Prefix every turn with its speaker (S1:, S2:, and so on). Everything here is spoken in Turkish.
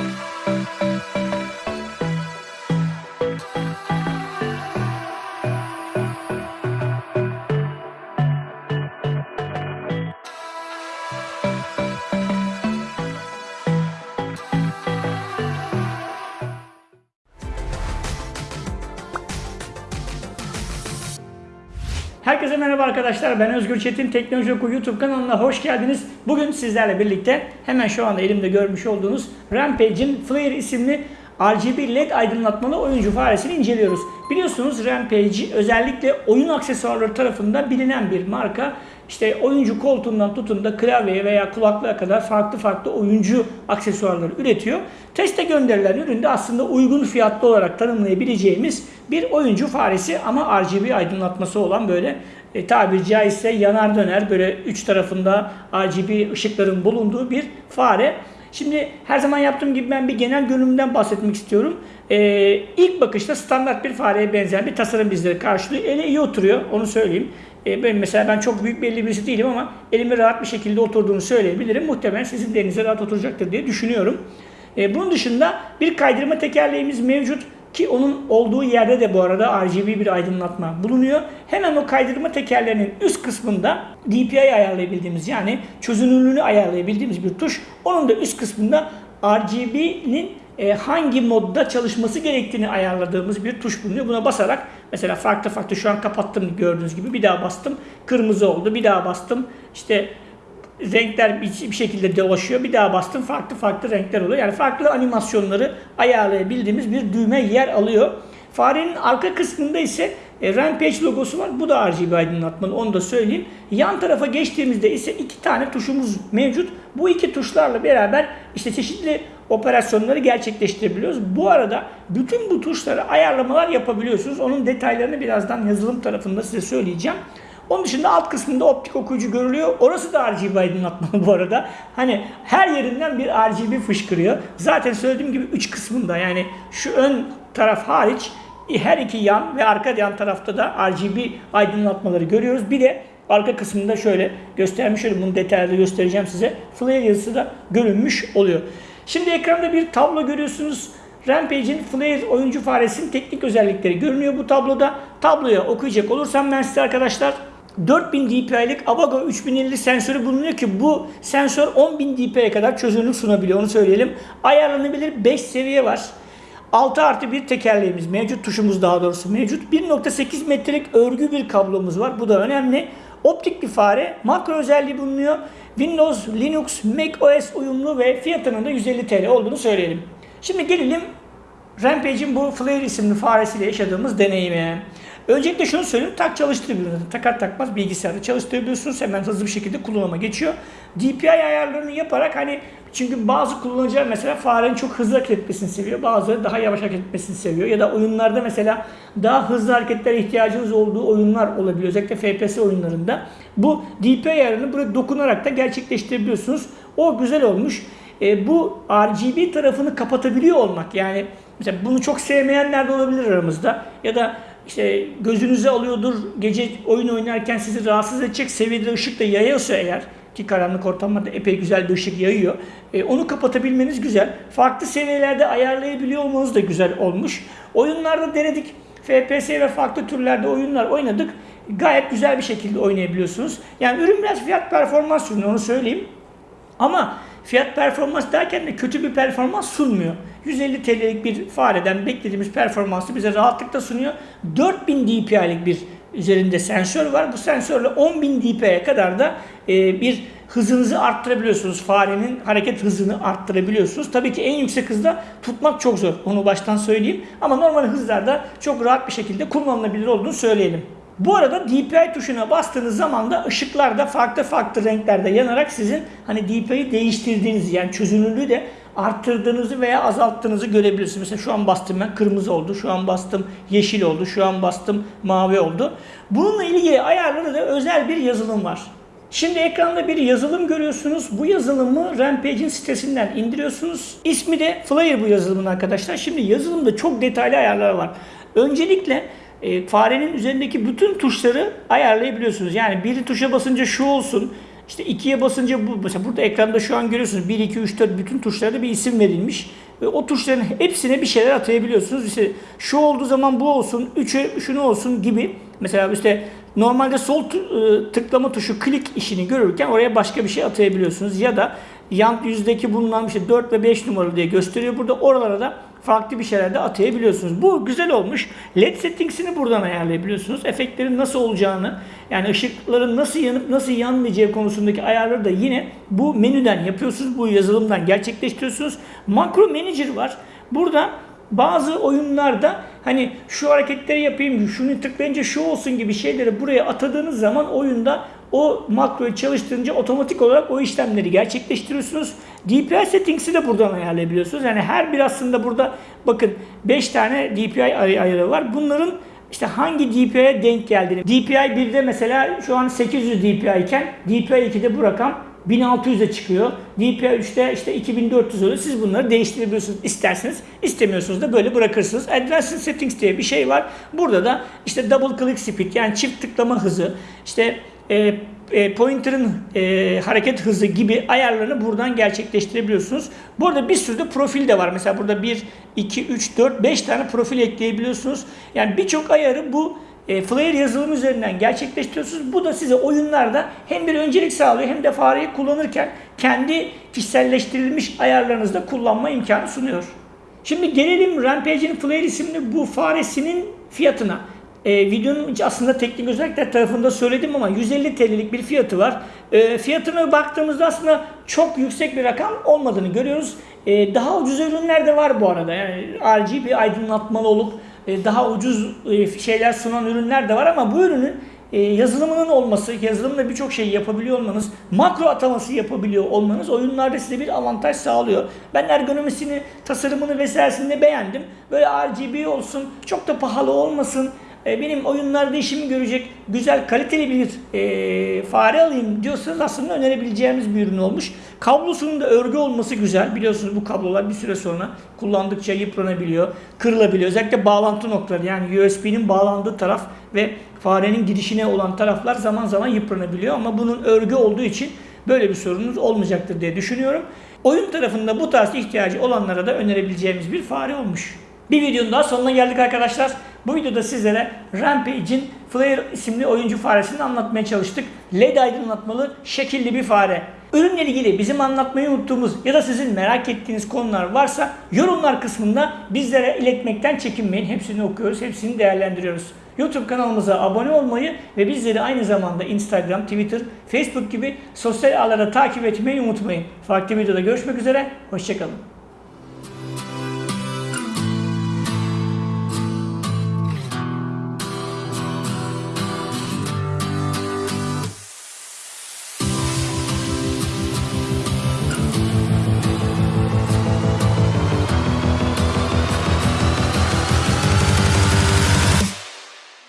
S1: Thank you. Herkese merhaba arkadaşlar. Ben Özgür Çetin. Teknoloji Oku YouTube kanalına hoş geldiniz. Bugün sizlerle birlikte hemen şu anda elimde görmüş olduğunuz Rampage'in Flare isimli RGB LED aydınlatmalı oyuncu faresini inceliyoruz. Biliyorsunuz Rampage özellikle oyun aksesuarları tarafından bilinen bir marka. İşte oyuncu koltuğundan tutun da klavyeye veya kulaklığa kadar farklı farklı oyuncu aksesuarları üretiyor. Teste gönderilen üründe aslında uygun fiyatlı olarak tanımlayabileceğimiz bir oyuncu faresi ama RGB aydınlatması olan böyle e, tabiri caizse yanar döner böyle üç tarafında RGB ışıkların bulunduğu bir fare. Şimdi her zaman yaptığım gibi ben bir genel görünümden bahsetmek istiyorum. Ee, ilk bakışta standart bir fareye benzeyen bir tasarım bizleri karşılıyor. Ele iyi oturuyor onu söyleyeyim. Ee, ben mesela ben çok büyük belli birisi değilim ama elimi rahat bir şekilde oturduğunu söyleyebilirim. Muhtemelen sizin de elinize rahat oturacaktır diye düşünüyorum. Ee, bunun dışında bir kaydırma tekerleğimiz mevcut. Ki onun olduğu yerde de bu arada RGB bir aydınlatma bulunuyor. Hemen o kaydırma tekerlerinin üst kısmında DPI ayarlayabildiğimiz yani çözünürlüğünü ayarlayabildiğimiz bir tuş. Onun da üst kısmında RGB'nin e, hangi modda çalışması gerektiğini ayarladığımız bir tuş bulunuyor. Buna basarak mesela farklı farklı şu an kapattım gördüğünüz gibi bir daha bastım kırmızı oldu bir daha bastım işte renkler bir, bir şekilde dolaşıyor. Bir daha bastım farklı farklı renkler oluyor. Yani farklı animasyonları ayarlayabildiğimiz bir düğme yer alıyor. Farenin arka kısmında ise e, Rampage logosu var. Bu da RGB aydınlatmalı onu da söyleyeyim. Yan tarafa geçtiğimizde ise iki tane tuşumuz mevcut. Bu iki tuşlarla beraber işte çeşitli operasyonları gerçekleştirebiliyoruz. Bu arada bütün bu tuşlara ayarlamalar yapabiliyorsunuz. Onun detaylarını birazdan yazılım tarafında size söyleyeceğim. Onun dışında alt kısmında optik okuyucu görülüyor. Orası da RGB aydınlatmalı bu arada. Hani her yerinden bir RGB fışkırıyor. Zaten söylediğim gibi 3 kısmında yani şu ön taraf hariç her iki yan ve arka yan tarafta da RGB aydınlatmaları görüyoruz. Bir de arka kısmında şöyle göstermiş olayım. Bunu detaylı göstereceğim size. Flare yazısı da görünmüş oluyor. Şimdi ekranda bir tablo görüyorsunuz. Rampage'in Flare oyuncu faresinin teknik özellikleri görünüyor bu tabloda. Tabloya okuyacak olursam ben size arkadaşlar 4000 dpi'lik Avago 3050 sensörü bulunuyor ki bu sensör 10000 dpi'ye kadar çözünürlük sunabiliyor onu söyleyelim. Ayarlanabilir 5 seviye var. 6 artı bir tekerleğimiz mevcut, tuşumuz daha doğrusu mevcut. 1.8 metrelik örgü bir kablomuz var. Bu da önemli. Optik bir fare, makro özelliği bulunuyor. Windows, Linux, Mac OS uyumlu ve fiyatının da 150 TL olduğunu söyleyelim. Şimdi gelelim Rampage'in bu Flare isimli faresiyle yaşadığımız deneyime. Öncelikle şunu söyleyeyim, tak çalıştırabiliyorsunuz. Takar takmaz bilgisayarda çalıştırabiliyorsunuz. Hemen hızlı bir şekilde kullanıma geçiyor. DPI ayarlarını yaparak hani çünkü bazı kullanıcılar mesela farenin çok hızlı hareket etmesini seviyor. Bazıları daha yavaş hareket etmesini seviyor. Ya da oyunlarda mesela daha hızlı hareketlere ihtiyacınız olduğu oyunlar olabiliyor. Özellikle FPS oyunlarında. Bu DPI ayarını burada dokunarak da gerçekleştirebiliyorsunuz. O güzel olmuş. E, bu RGB tarafını kapatabiliyor olmak yani mesela bunu çok sevmeyenler de olabilir aramızda. Ya da işte gözünüze alıyordur gece oyun oynarken sizi rahatsız edecek seviyede ışık da yayıyorsa eğer ki karanlık ortamlarda epey güzel bir ışık yayıyor. E, onu kapatabilmeniz güzel. Farklı seviyelerde ayarlayabiliyor olmanız da güzel olmuş. Oyunlarda denedik. FPS ve farklı türlerde oyunlar oynadık. Gayet güzel bir şekilde oynayabiliyorsunuz. Yani ürün biraz fiyat performans ürünü onu söyleyeyim. Ama fiyat performans derken de kötü bir performans sunmuyor. 150 TL'lik bir fareden beklediğimiz performansı bize rahatlıkla sunuyor. 4000 dpi'lik bir üzerinde sensör var. Bu sensörle 10.000 dpi'ye kadar da e, bir hızınızı arttırabiliyorsunuz. Farenin hareket hızını arttırabiliyorsunuz. Tabii ki en yüksek hızda tutmak çok zor. Onu baştan söyleyeyim. Ama normal hızlarda çok rahat bir şekilde kullanılabilir olduğunu söyleyelim. Bu arada DPI tuşuna bastığınız zaman da ışıklar da farklı farklı renklerde yanarak sizin hani DPI'yi değiştirdiğinizi yani çözünürlüğü de arttırdığınızı veya azalttığınızı görebilirsiniz. Mesela şu an bastım ben kırmızı oldu, şu an bastım yeşil oldu, şu an bastım mavi oldu. Bununla ilgili ayarları da özel bir yazılım var. Şimdi ekranda bir yazılım görüyorsunuz. Bu yazılımı Rampage'in sitesinden indiriyorsunuz. İsmi de Flare bu yazılımın arkadaşlar. Şimdi yazılımda çok detaylı ayarlar var. Öncelikle e, farenin üzerindeki bütün tuşları ayarlayabiliyorsunuz. Yani bir tuşa basınca şu olsun, İşte ikiye basınca bu mesela burada ekranda şu an görüyorsunuz 1 2 3 4 bütün tuşlarda bir isim verilmiş. Ve o tuşların hepsine bir şeyler atayabiliyorsunuz. İşte şu olduğu zaman bu olsun, 3'e şunu olsun gibi. Mesela işte normalde sol e, tıklama tuşu klik işini görürken oraya başka bir şey atayabiliyorsunuz. Ya da yan yüzdeki bulunan işte 4 ve 5 numaralı diye gösteriyor. Burada oralara da farklı bir şeyler de atayabiliyorsunuz. Bu güzel olmuş. LED settings'ini buradan ayarlayabiliyorsunuz. Efektlerin nasıl olacağını, yani ışıkların nasıl yanıp nasıl yanmayacağı konusundaki ayarları da yine bu menüden yapıyorsunuz. Bu yazılımdan gerçekleştiriyorsunuz. Makro Manager var. Burada bazı oyunlarda hani şu hareketleri yapayım, şunu tıklayınca şu olsun gibi şeyleri buraya atadığınız zaman oyunda o makroyu çalıştırınca otomatik olarak o işlemleri gerçekleştiriyorsunuz. DPI settings'i de buradan ayarlayabiliyorsunuz. Yani her bir aslında burada bakın 5 tane DPI ay- ayarı var. Bunların işte hangi DPI'ye denk geldiğini. DPI 1'de mesela şu an 800 DPI iken DPI 2'de bu rakam 1600'e çıkıyor. DPI 3'te işte 2400 oluyor. Siz bunları değiştirebiliyorsunuz isterseniz. istemiyorsunuz da böyle bırakırsınız. Advanced Settings diye bir şey var. Burada da işte double click speed yani çift tıklama hızı, işte e, e, pointer'ın e, hareket hızı gibi ayarlarını buradan gerçekleştirebiliyorsunuz. Bu arada bir sürü de profil de var. Mesela burada 1, 2, 3, 4, 5 tane profil ekleyebiliyorsunuz. Yani birçok ayarı bu e, Flare yazılım üzerinden gerçekleştiriyorsunuz. Bu da size oyunlarda hem bir öncelik sağlıyor hem de fareyi kullanırken kendi kişiselleştirilmiş ayarlarınızda kullanma imkanı sunuyor. Şimdi gelelim Rampage'in Flare isimli bu faresinin fiyatına. E, videonun aslında teknik özellikler tarafında söyledim ama 150 TL'lik bir fiyatı var. E, fiyatına baktığımızda aslında çok yüksek bir rakam olmadığını görüyoruz. E, daha ucuz ürünler de var bu arada. Yani RGB aydınlatmalı olup e, daha ucuz e, şeyler sunan ürünler de var ama bu ürünün e, yazılımının olması, yazılımla birçok şey yapabiliyor olmanız, makro ataması yapabiliyor olmanız oyunlarda size bir avantaj sağlıyor. Ben ergonomisini, tasarımını vesairesini beğendim. Böyle RGB olsun, çok da pahalı olmasın. E, benim oyunlarda işimi görecek güzel kaliteli bir e, fare alayım diyorsanız aslında önerebileceğimiz bir ürün olmuş. Kablosunun da örgü olması güzel. Biliyorsunuz bu kablolar bir süre sonra kullandıkça yıpranabiliyor, kırılabiliyor. Özellikle bağlantı noktaları yani USB'nin bağlandığı taraf ve farenin girişine olan taraflar zaman zaman yıpranabiliyor. Ama bunun örgü olduğu için böyle bir sorunuz olmayacaktır diye düşünüyorum. Oyun tarafında bu tarz ihtiyacı olanlara da önerebileceğimiz bir fare olmuş. Bir videonun daha sonuna geldik arkadaşlar. Bu videoda sizlere Rampage'in Flare isimli oyuncu faresini anlatmaya çalıştık. LED aydınlatmalı şekilli bir fare. Ürünle ilgili bizim anlatmayı unuttuğumuz ya da sizin merak ettiğiniz konular varsa yorumlar kısmında bizlere iletmekten çekinmeyin. Hepsini okuyoruz, hepsini değerlendiriyoruz. YouTube kanalımıza abone olmayı ve bizleri aynı zamanda Instagram, Twitter, Facebook gibi sosyal ağlarda takip etmeyi unutmayın. Farklı videoda görüşmek üzere, hoşçakalın.